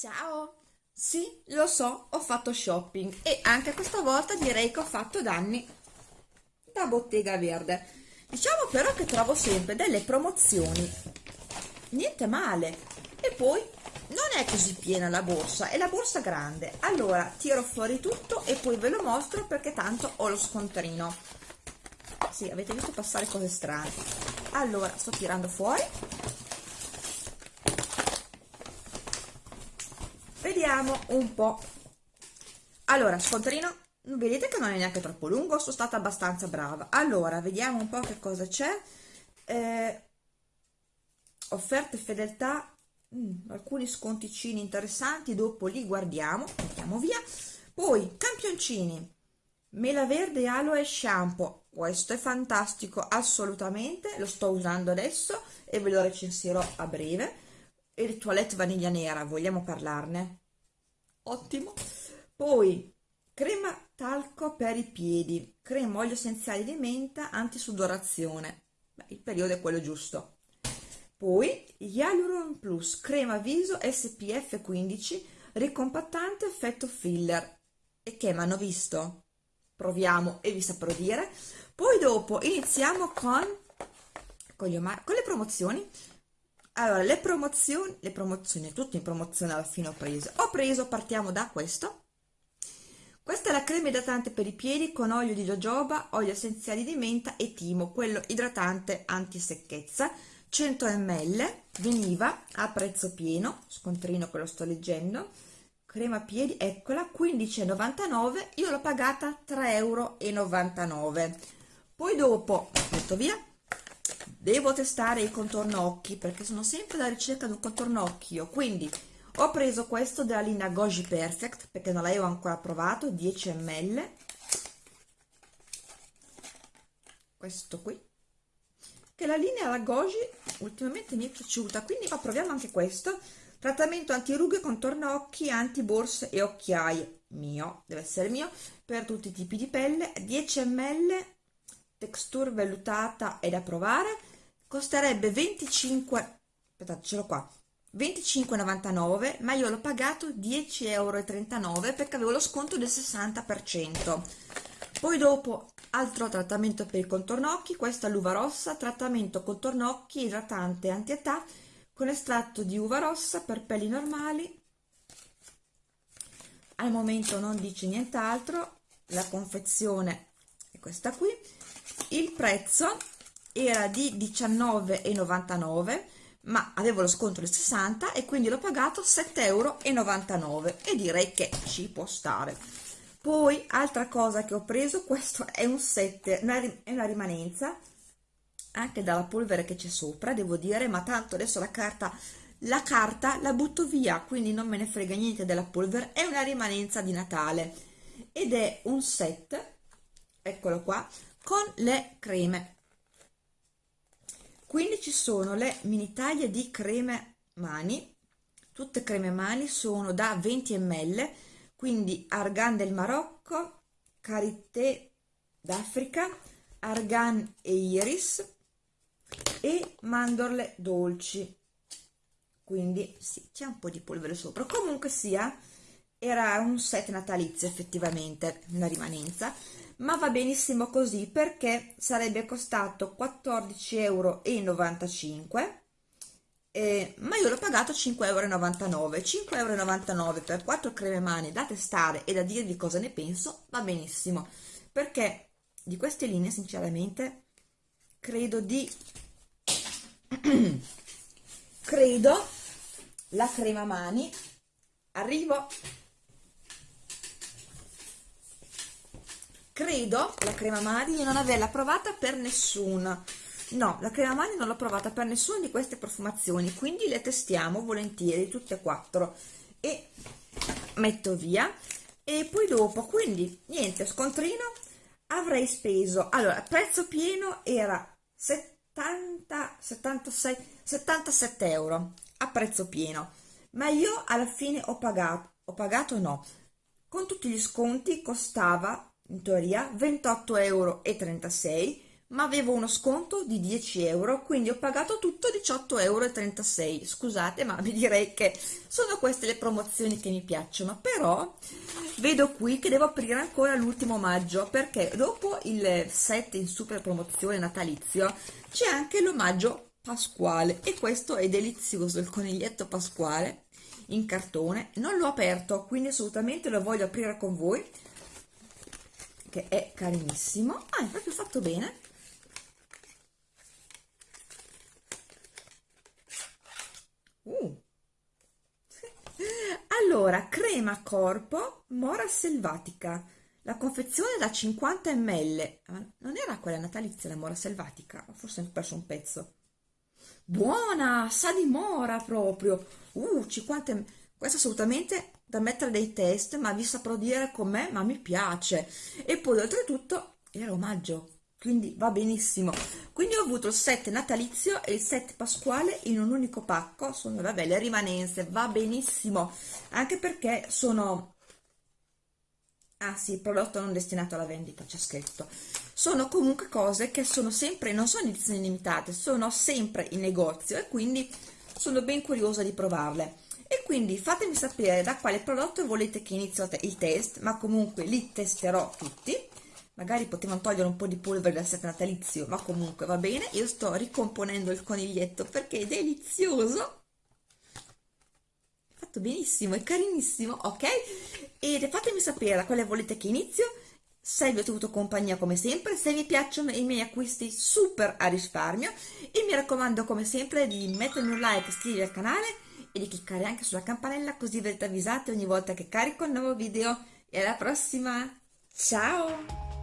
Ciao! Sì, lo so, ho fatto shopping e anche questa volta direi che ho fatto danni da Bottega Verde. Diciamo però che trovo sempre delle promozioni, niente male. E poi non è così piena la borsa, è la borsa grande. Allora tiro fuori tutto e poi ve lo mostro perché tanto ho lo scontrino. Sì, avete visto passare cose strane. Allora, sto tirando fuori vediamo un po' allora scontrino vedete che non è neanche troppo lungo? Sono stata abbastanza brava. Allora vediamo un po' che cosa c'è. Eh, offerte fedeltà. Mm, alcuni sconticini interessanti dopo li guardiamo mettiamo via. Poi campioncini. Mela verde aloe shampoo. Questo è fantastico assolutamente. Lo sto usando adesso e ve lo recensirò a breve. E il toilette vaniglia nera vogliamo parlarne ottimo. Poi crema talco per i piedi. Crema olio essenziale di menta antisudorazione Beh, il periodo è quello giusto. Poi Hyaluron Plus crema viso SPF 15 ricompattante effetto filler. E che mi hanno visto? proviamo e vi saprò dire. Poi dopo iniziamo con con, con le promozioni allora le promozioni le promozioni tutte in promozione alla fine ho preso. Ho preso partiamo da questo. Questa è la crema idratante per i piedi con olio di jojoba olio essenziali di menta e timo quello idratante anti secchezza 100 ml veniva a prezzo pieno scontrino che lo sto leggendo crema piedi eccola 15,99 io l'ho pagata 3,99 euro poi dopo metto via devo testare il contorno occhi perché sono sempre alla ricerca di un contorno occhio quindi ho preso questo della linea Goji Perfect perché non l'avevo ancora provato 10 ml questo qui. Che la linea la Goji ultimamente mi è piaciuta quindi ma proviamo anche questo. Trattamento anti rughe contorno occhi anti borse e occhiaie mio deve essere mio per tutti i tipi di pelle. 10 ml texture vellutata è da provare costerebbe 25 aspettate ce l'ho qua 25,99 ma io l'ho pagato 10,39 euro perché avevo lo sconto del 60% poi dopo altro trattamento per il contorno occhi questa è l'uva rossa trattamento contorno occhi idratante anti-età con estratto di uva rossa per pelli normali. Al momento non dice nient'altro la confezione questa qui. Il prezzo era di 19,99 ma avevo lo sconto del 60 e quindi l'ho pagato 7,99 euro e direi che ci può stare. Poi altra cosa che ho preso questo è un set è una rimanenza anche dalla polvere che c'è sopra devo dire ma tanto adesso la carta la carta la butto via quindi non me ne frega niente della polvere è una rimanenza di Natale ed è un set eccolo qua con le creme. Quindi ci sono le mini taglie di creme mani. Tutte creme mani sono da 20 ml quindi argan del Marocco karité d'Africa argan e iris e mandorle dolci. Quindi sì c'è un po' di polvere sopra. Comunque sia era un set natalizio effettivamente una rimanenza ma va benissimo così perché sarebbe costato 14,95 euro eh, ma io l'ho pagato 5,99 euro 5,99 euro per 4 creme mani da testare e da dirvi cosa ne penso va benissimo. Perché di queste linee sinceramente credo di credo la crema mani. Arrivo credo la crema mani di non averla provata per nessuna no la crema mani non l'ho provata per nessuna di queste profumazioni quindi le testiamo volentieri tutte e quattro. E metto via. E poi dopo quindi niente scontrino avrei speso. Allora prezzo pieno era 70 76 77 euro a prezzo pieno. Ma io alla fine ho pagato ho pagato no. Con tutti gli sconti costava in teoria 28,36 euro ma avevo uno sconto di 10 euro quindi ho pagato tutto 18,36 euro scusate ma vi direi che sono queste le promozioni che mi piacciono. Però vedo qui che devo aprire ancora l'ultimo maggio perché dopo il set in super promozione natalizio c'è anche l'omaggio pasquale. E questo è delizioso il coniglietto pasquale in cartone. Non l'ho aperto quindi assolutamente lo voglio aprire con voi che è carinissimo ah è proprio fatto bene Uh. Allora, crema corpo Mora Selvatica. La confezione da 50 ml. Non era quella natalizia la Mora Selvatica? Forse ho perso un pezzo. Buona, sa di mora proprio. Uh, 50 ml. Questo assolutamente da mettere dei test, ma vi saprò dire com'è, ma mi piace. E poi oltretutto era omaggio quindi va benissimo. Quindi ho avuto il set natalizio e il set pasquale in un unico pacco sono vabbè le rimanenze va benissimo. Anche perché sono ah sì prodotto non destinato alla vendita c'è scritto. Sono comunque cose che sono sempre non sono edizioni limitate sono sempre in negozio e quindi sono ben curiosa di provarle e quindi fatemi sapere da quale prodotto volete che inizio il test ma comunque li testerò tutti. Magari potevano togliere un po' di polvere dal set natalizio ma comunque va bene. Io sto ricomponendo il coniglietto perché è delizioso. Fatto benissimo è carinissimo ok? E fatemi sapere da quale volete che inizio. Se vi ho tenuto compagnia come sempre se vi piacciono i miei acquisti super a risparmio. E mi raccomando come sempre di mettermi un like iscrivervi al canale e di cliccare anche sulla campanella così verrete avvisati ogni volta che carico un nuovo video. E alla prossima. Ciao